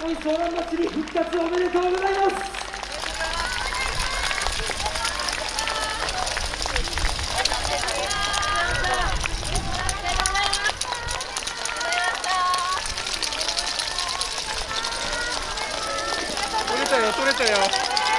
よ湘南いソ祭り復活おめでとうございます。取れたよ取れたよ。